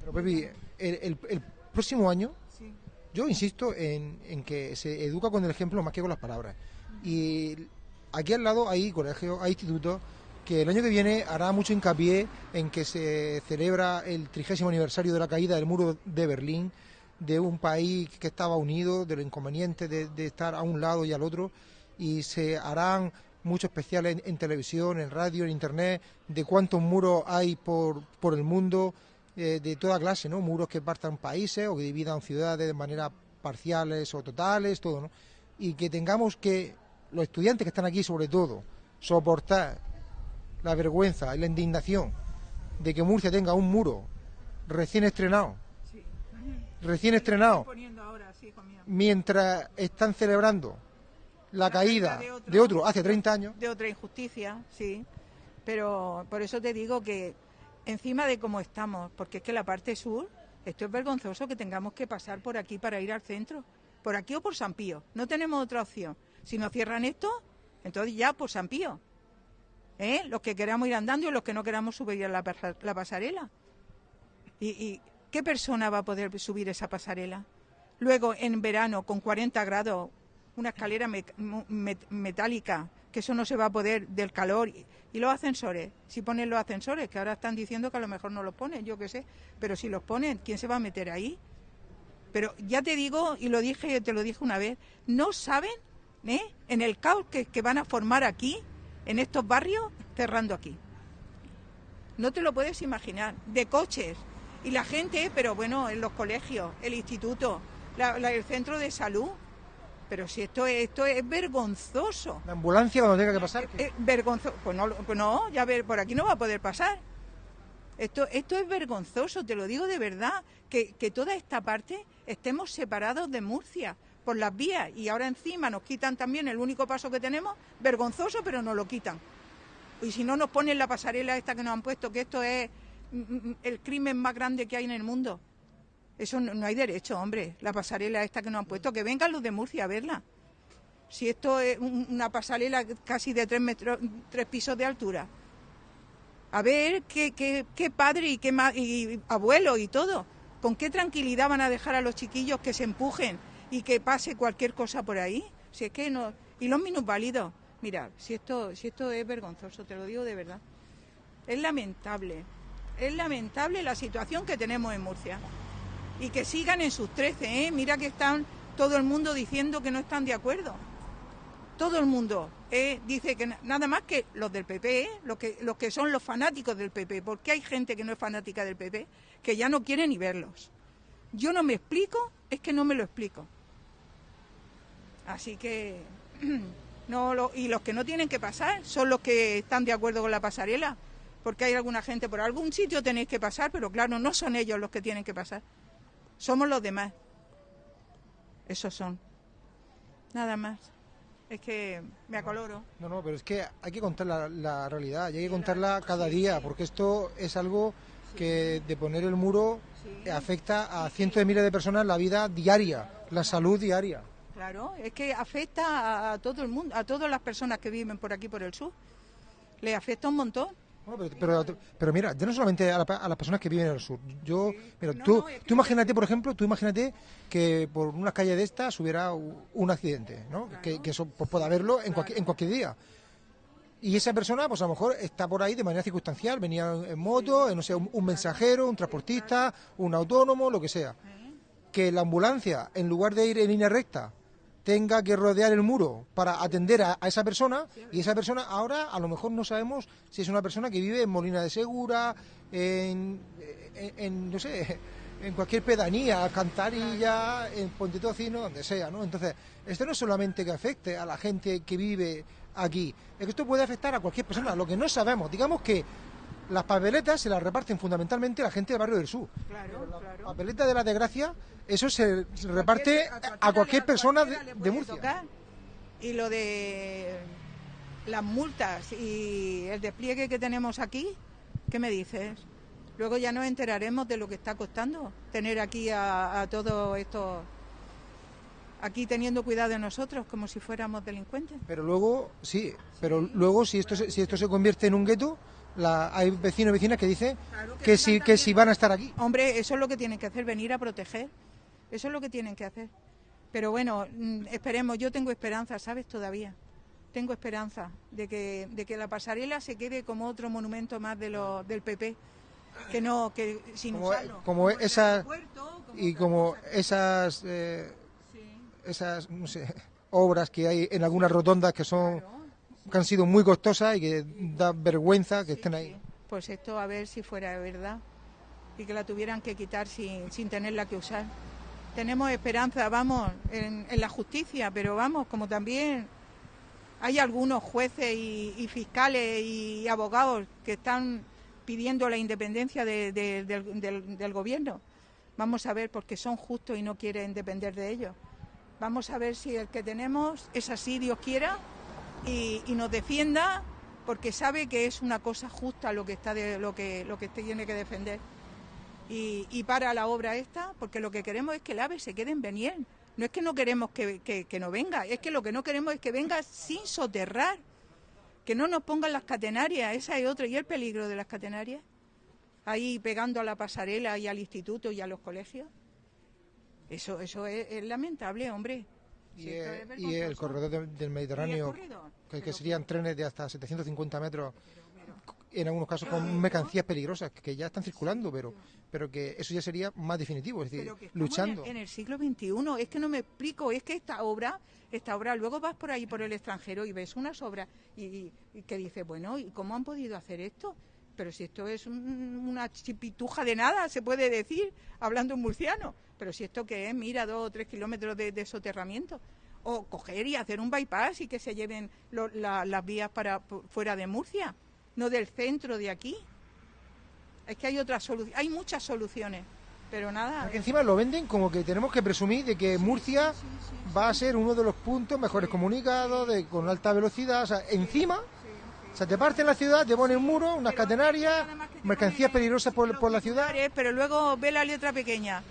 [SPEAKER 1] Pero Pepi, el, el- el próximo año,
[SPEAKER 7] Sí.
[SPEAKER 1] yo insisto en, en que se educa con el ejemplo más que con las palabras. Y aquí al lado hay colegios, hay institutos que el año que viene hará mucho hincapié en que se celebra el trigésimo aniversario de la caída del muro de Berlín, de un país que estaba unido, de lo inconveniente de, estar a un lado y al otro, y se harán muchos especiales en, en televisión, en radio, en internet, de cuántos muros hay por, por el mundo, eh, de toda clase, ¿no? Muros que partan países o que dividan ciudades de manera parciales o totales, todo, ¿no? Y que tengamos que, los estudiantes que están aquí sobre todo, soportar la vergüenza y la indignación de que Murcia tenga un muro recién estrenado, recién estrenado,
[SPEAKER 7] ahora, sí,
[SPEAKER 1] mientras están celebrando la caída
[SPEAKER 7] de otro.
[SPEAKER 1] de otro hace 30 años.
[SPEAKER 7] de otra injusticia, sí. Pero por eso te digo que encima de cómo estamos, porque es que la parte sur, esto es vergonzoso que tengamos que pasar por aquí para ir al centro, por aquí o por San Pío. No tenemos otra opción. Si nos cierran esto, entonces ya por San Pío. ¿Eh? Los que queramos ir andando y los que no queramos subir a la, pasa- la pasarela. ¿Y, y qué persona va a poder subir esa pasarela? Luego, en verano, con 40 grados, una escalera metálica, que eso no se va a poder del calor. Y, y los ascensores, si ponen los ascensores, que ahora están diciendo que a lo mejor no los ponen, yo qué sé, pero si los ponen, ¿quién se va a meter ahí? Pero ya te digo, y lo dije, te lo dije una vez, no saben, ¿eh? En el caos que, que van a formar aquí, en estos barrios, cerrando aquí. No te lo puedes imaginar, de coches. Y la gente, pero bueno, en los colegios, el instituto, la- la- el centro de salud. Pero si esto es, esto es vergonzoso.
[SPEAKER 1] La ambulancia cuando tenga que pasar.
[SPEAKER 7] Eh, vergonzoso. Pues no, pues no, ya ver, por aquí no va a poder pasar. Esto, esto es vergonzoso, te lo digo de verdad, que, que toda esta parte estemos separados de Murcia por las vías y ahora encima nos quitan también el único paso que tenemos, vergonzoso, pero nos lo quitan. Y si no nos ponen la pasarela esta que nos han puesto, que esto es mm, mm, el crimen más grande que hay en el mundo. Eso no, no hay derecho, hombre, la pasarela esta que nos han puesto, que vengan los de Murcia a verla. Si esto es un- una pasarela casi de tres, metros, tres pisos de altura. A ver qué, qué, qué padre y qué ma- y abuelo y todo. ¿Con qué tranquilidad van a dejar a los chiquillos que se empujen y que pase cualquier cosa por ahí? Si es que no. Y los minusválidos. Mira, si esto, si esto es vergonzoso, te lo digo de verdad. Es lamentable. Es lamentable la situación que tenemos en Murcia. Y que sigan en sus 13, ¿eh? Mira que están todo el mundo diciendo que no están de acuerdo. Todo el mundo eh, dice que na- nada más que los del PP, ¿eh? que, los que son los fanáticos del PP, porque hay gente que no es fanática del PP, que ya no quiere ni verlos. Yo no me explico, es que no me lo explico. Así que (clears throat) no lo- y los que no tienen que pasar son los que están de acuerdo con la pasarela, porque hay alguna gente por algún sitio tenéis que pasar, pero claro, no son ellos los que tienen que pasar. Somos los demás. Esos son. Nada más. Es que me acoloro.
[SPEAKER 1] No, no, pero es que hay que contar la, la realidad y hay que contarla cada día, porque esto es algo que de poner el muro afecta a cientos de miles de personas la vida diaria, la salud diaria.
[SPEAKER 7] Claro, es que afecta a, todo el mundo, a todas las personas que viven por aquí, por el sur. Le afecta un montón.
[SPEAKER 1] Bueno, pero, pero, pero mira, ya no solamente a, la- a las personas que viven en el sur. Yo, mira, tú, tú imagínate, por ejemplo, tú imagínate que por una calle de estas hubiera un accidente, ¿no? Que, que eso pues, pueda haberlo en cualquier, en cualquier día. Y esa persona, pues a lo mejor está por ahí de manera circunstancial, venía en moto, no sé, un, un mensajero, un transportista, un autónomo, lo que sea. Que la ambulancia, en lugar de ir en línea recta, tenga que rodear el muro para atender a, a esa persona y esa persona ahora a lo mejor no sabemos si es una persona que vive en Molina de Segura, en, en- en, no sé, en cualquier pedanía, Cantarilla, en Ponte Tocino, donde sea, ¿no? Entonces, esto no es solamente que afecte a la gente que vive aquí, es que esto puede afectar a cualquier persona, lo que no sabemos, digamos que las papeletas se las reparten fundamentalmente la gente del barrio del sur.
[SPEAKER 7] Claro, claro.
[SPEAKER 1] Papeleta de la desgracia, eso se, reparte a cualquier persona de, de Murcia.
[SPEAKER 7] tocar. Y lo de las multas y el despliegue que tenemos aquí, ¿qué me dices? Luego ya nos enteraremos de lo que está costando tener aquí a, a todos estos aquí teniendo cuidado de nosotros como si fuéramos delincuentes.
[SPEAKER 1] Pero luego, sí, pero luego si esto se, si esto se convierte en un gueto, la, hay vecinos y vecinas que dicen que, si, que si van a estar aquí.
[SPEAKER 7] Hombre, eso es lo que tienen que hacer, venir a proteger. Eso es lo que tienen que hacer. Pero bueno, mm, esperemos, yo tengo esperanza, ¿sabes? Todavía. Tengo esperanza de que, de que la pasarela se quede como otro monumento más de los, del PP. Que no, que sin
[SPEAKER 1] Como,
[SPEAKER 7] usarlo.
[SPEAKER 1] como esas y como esas eh, esas no sé, obras que hay en algunas rotondas que son que han sido muy costosas y que da vergüenza que estén ahí.
[SPEAKER 7] Pues esto a ver si fuera verdad y que la tuvieran que quitar sin, sin tenerla que usar. Tenemos esperanza, vamos, en, en la justicia, pero vamos, como también hay algunos jueces y, y fiscales y abogados que están pidiendo la independencia de- de- del, del- del gobierno. Vamos a ver, porque son justos y no quieren depender de ellos. Vamos a ver si el que tenemos es así, Dios quiera, y, y nos defienda, porque sabe que es una cosa justa lo que está de, lo que lo que tiene que defender. Y, para la obra esta, porque lo que queremos es que el AVE se quede en Beniel. No es que no queremos que, que- que no venga, es que lo que no queremos es que venga sin soterrar, que no nos pongan las catenarias, esa es otra, y el peligro de las catenarias, ahí pegando a la pasarela y al instituto y a los colegios. Eso, eso es, es lamentable, hombre.
[SPEAKER 1] Y,
[SPEAKER 7] es
[SPEAKER 1] el corredor de- del Mediterráneo,
[SPEAKER 7] corredor?
[SPEAKER 1] que, que serían trenes de hasta 750 metros, en algunos casos con mercancías peligrosas, que ya están circulando, pero, pero que eso ya sería más definitivo, es decir,
[SPEAKER 7] que
[SPEAKER 1] luchando.
[SPEAKER 7] En el, en el siglo XXI, es que no me explico, es que esta obra, esta obra, luego vas por ahí por el extranjero y ves unas obras y, y- y que dices, bueno, ¿y cómo han podido hacer esto? Pero si esto es un- una chipituja de nada, se puede decir, hablando en murciano. Pero si esto que es, mira, dos o tres kilómetros de, de soterramiento. O coger y hacer un bypass y que se lleven lo- la- las vías para fuera de Murcia, no del centro de aquí. Es que hay otras soluciones, hay muchas soluciones, pero nada.
[SPEAKER 1] Porque encima lo venden como que tenemos que presumir de que Murcia va a ser uno de los puntos mejores comunicados, de, con alta velocidad. O sea, encima, o sea, te parten la ciudad, te ponen un muro, unas catenarias, mercancías peligrosas por, por la ciudad.
[SPEAKER 7] Pero luego ve la letra pequeña,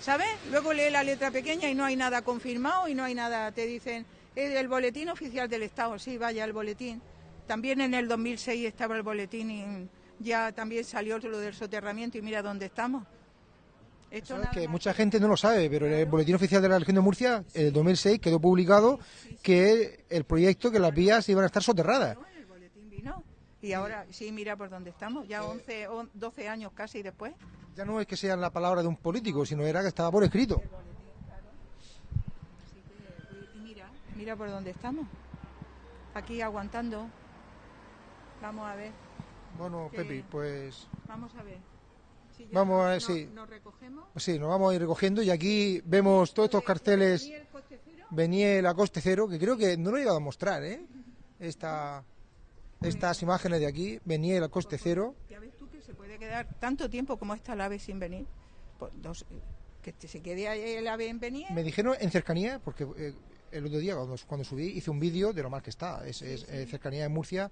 [SPEAKER 7] ¿sabes? Luego lee la letra pequeña y no hay nada confirmado y no hay nada. Te dicen, "Eh, el boletín oficial del Estado, sí, vaya, el boletín. También en el 2006 estaba el boletín y ya también salió lo del soterramiento y mira dónde estamos. Esto nada
[SPEAKER 1] que mucha gente no lo sabe, pero el Boletín Oficial de la Región de Murcia, en el 2006, quedó publicado que el proyecto, que las vías iban a estar soterradas.
[SPEAKER 7] El y ahora sí, mira por dónde estamos, ya 11 o 12 años casi después.
[SPEAKER 1] Ya no es que sea la palabra de un político, sino era que estaba por escrito.
[SPEAKER 7] Y mira, mira por dónde estamos. Aquí aguantando. Vamos a ver,
[SPEAKER 1] Bueno, Pepi, pues
[SPEAKER 7] vamos a ver. Si
[SPEAKER 1] Vamos a ver,
[SPEAKER 7] nos-
[SPEAKER 1] sí.
[SPEAKER 7] Nos recogemos.
[SPEAKER 1] sí, nos vamos a ir recogiendo y aquí vemos todos estos carteles Beniel a coste cero, que creo que no lo he llegado a mostrar, ¿eh? Esta, estas imágenes de aquí, Beniel a coste cero.
[SPEAKER 7] Ya ves tú que se puede quedar tanto tiempo como está el ave sin venir. Pues dos- que te- se quede ahí el ave en venir.
[SPEAKER 1] Me dijeron en cercanía, porque eh, el otro día cuando, cuando subí hice un vídeo de lo mal que está. Es, es, eh, cercanía de Murcia,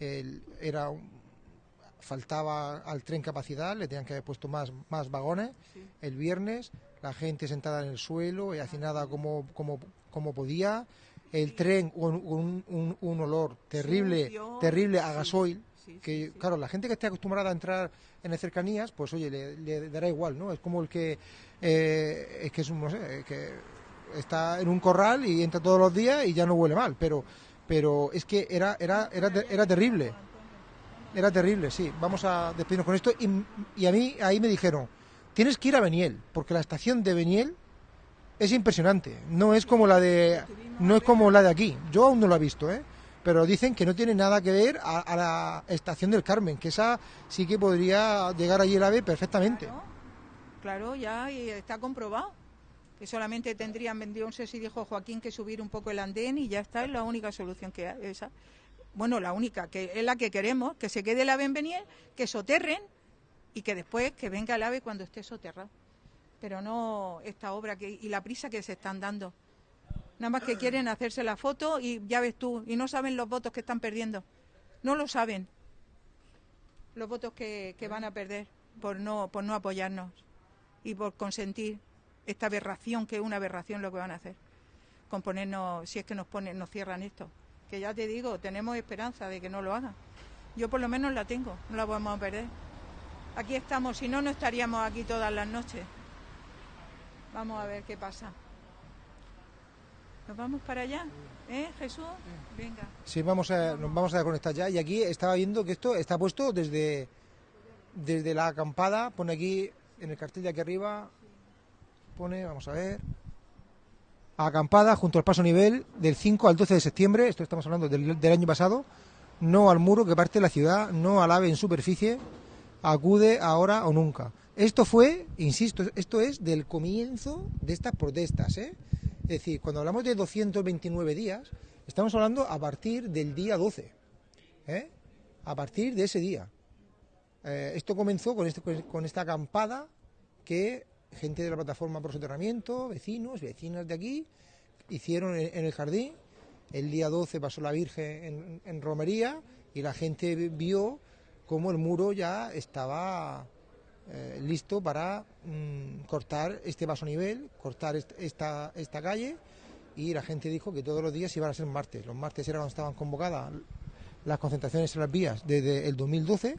[SPEAKER 1] el- era un- faltaba al tren capacidad, le tenían que haber puesto más, más vagones. El viernes, la gente sentada en el suelo y hacinada como, como, como podía. El tren con un, un- un olor terrible,
[SPEAKER 7] Sucio.
[SPEAKER 1] terrible a gasoil.
[SPEAKER 7] Sí, sí,
[SPEAKER 1] que
[SPEAKER 7] sí.
[SPEAKER 1] claro, la gente que esté acostumbrada a entrar en las cercanías, pues oye, le, le dará igual, ¿no? Es como el que eh, es que es un, no sé, que está en un corral y entra todos los días y ya no huele mal, pero pero es que era era era, era terrible. Era terrible, sí. Vamos a despedirnos con esto y, y a mí ahí me dijeron, tienes que ir a Beniel, porque la estación de Beniel es impresionante. No es como la de no es como la de aquí. Yo aún no la he visto, ¿eh? Pero dicen que no tiene nada que ver a, la estación del Carmen, que esa sí que podría llegar allí el AVE perfectamente.
[SPEAKER 7] Claro, claro, ya y está comprobado. Que solamente tendrían, sé si dijo Joaquín, que subir un poco el andén y ya está, es la única solución que hay. Esa. Bueno, la única, que es la que queremos, que se quede el ave en Beniel, que soterren y que después que venga el ave cuando esté soterrado. Pero no esta obra que, y la prisa que se están dando. Nada más que quieren hacerse la foto y ya ves tú, y no saben los votos que están perdiendo. No lo saben. Los votos que, que van a perder por no, por no apoyarnos y por consentir esta aberración, que es una aberración lo que van a hacer. Con ponernos, si es que nos ponen, nos cierran esto. Que ya te digo, tenemos esperanza de que no lo hagan. Yo por lo menos la tengo, no la a perder. Aquí estamos, si no, no estaríamos aquí todas las noches. Vamos a ver qué pasa. ¿Nos vamos para allá? ¿Eh, Jesús? Venga.
[SPEAKER 1] Sí, vamos a, nos vamos a conectar ya. Y aquí estaba viendo que esto está puesto desde, desde la acampada, pone aquí en el cartel de aquí arriba, pone, vamos a ver, acampada junto al paso nivel del 5 al 12 de septiembre, esto estamos hablando del, del año pasado, no al muro que parte de la ciudad, no al ave en superficie, acude ahora o nunca. Esto fue, insisto, esto es del comienzo de estas protestas, ¿eh? Es decir, cuando hablamos de 229 días, estamos hablando a partir del día 12, ¿eh? A partir de ese día. Eh, esto comenzó con, este- con esta acampada que gente de la plataforma por soterramiento, vecinos, vecinas de aquí, hicieron en, el jardín. El día 12 pasó la Virgen en, en romería y la gente vio cómo el muro ya estaba eh, listo para mm, cortar este vaso nivel, cortar est- esta, esta calle y la gente dijo que todos los días iban a ser martes. Los martes era cuando estaban convocadas las concentraciones en las vías desde el 2012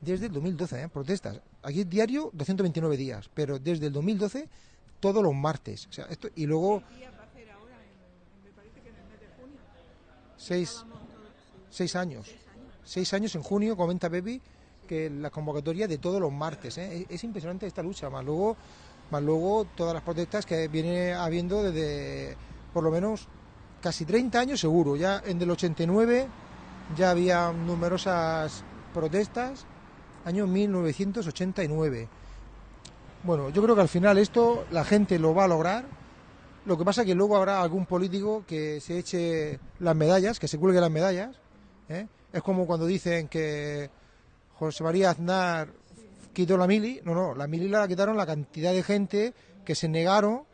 [SPEAKER 1] desde el 2012, ¿eh? protestas. Aquí es diario 229 días, pero desde el 2012 todos los martes. O sea, esto, y luego seis, seis años. Seis años en junio, comenta Pepi, que la convocatoria de todos los martes. ¿eh? Es, es impresionante esta lucha, más luego, más luego todas las protestas que viene habiendo desde por lo menos casi 30 años seguro. Ya en el 89 ya había numerosas protestas, año 1989. Bueno, yo creo que al final esto la gente lo va a lograr. Lo que pasa es que luego habrá algún político que se eche las medallas, que se cuelgue las medallas. ¿eh? Es como cuando dicen que José María Aznar quitó la mili, no, no, la mili la quitaron la cantidad de gente que se negaron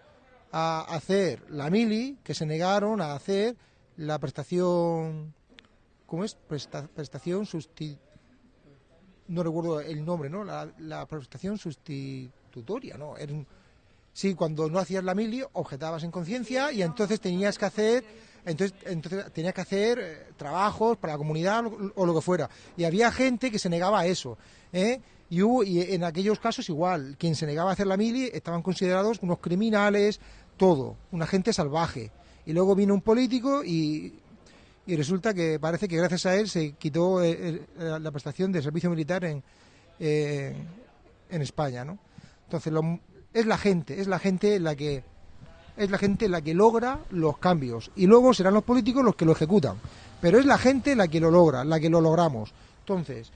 [SPEAKER 1] a hacer la mili, que se negaron a hacer la prestación, ¿cómo es? Presta- prestación susti no recuerdo el nombre, ¿no? La, la prestación sustitutoria, ¿no? Sí, cuando no hacías la mili, objetabas en conciencia y entonces tenías que hacer, entonces, entonces tenías que hacer eh, trabajos para la comunidad o, lo que fuera. Y había gente que se negaba a eso, ¿eh? Y, hubo- y en aquellos casos igual, quien se negaba a hacer la mili estaban considerados unos criminales, todo, una gente salvaje. Y luego vino un político y, y resulta que parece que gracias a él se quitó eh, la prestación de servicio militar en, eh, en España, ¿no? Entonces lo- es la gente, es la gente la que es la gente la que logra los cambios. Y luego serán los políticos los que lo ejecutan, pero es la gente la que lo logra, la que lo logramos. Entonces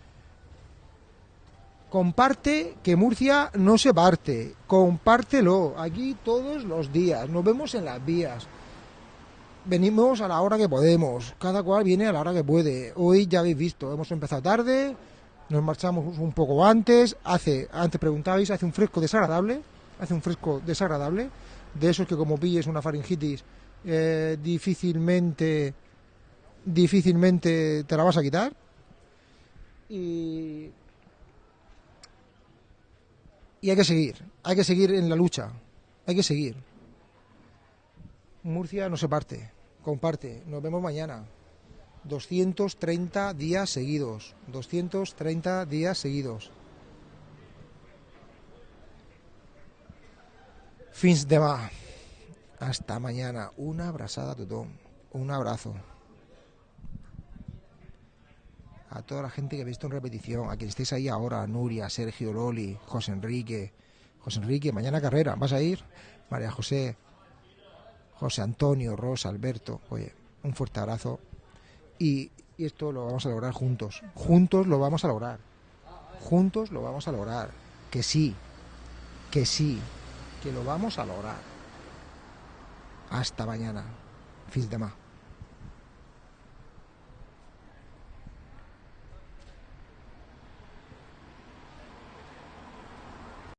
[SPEAKER 1] comparte que Murcia no se parte, compártelo aquí todos los días, nos vemos en las vías. Venimos a la hora que podemos, cada cual viene a la hora que puede. Hoy ya habéis visto, hemos empezado tarde, nos marchamos un poco antes, hace, antes preguntabais, hace un fresco desagradable, hace un fresco desagradable, de esos que como pilles una faringitis eh, difícilmente difícilmente te la vas a quitar. Y y hay que seguir, hay que seguir en la lucha, hay que seguir. Murcia no se parte, comparte. Nos vemos mañana. 230 días seguidos. 230 días seguidos. Fins demà. Hasta mañana. Una abrazada tothom. Un abrazo. A toda la gente que ha visto en repetición, a quien estéis ahí ahora, Nuria, Sergio, Loli, José Enrique. José Enrique, mañana carrera, ¿vas a ir? María José, José Antonio, Rosa, Alberto, oye, un fuerte abrazo. Y, y esto lo vamos a lograr juntos. Juntos lo vamos a lograr. Juntos lo vamos a lograr. Que sí, que sí, que lo vamos a lograr. Hasta mañana. Fins demà.